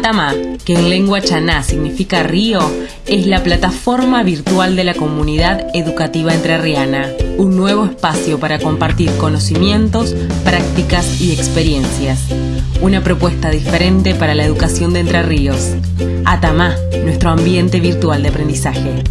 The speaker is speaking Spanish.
Atama, que en lengua chaná significa río, es la plataforma virtual de la comunidad educativa entrerriana, un nuevo espacio para compartir conocimientos, prácticas y experiencias. Una propuesta diferente para la educación de Entre Ríos. Atama, nuestro ambiente virtual de aprendizaje.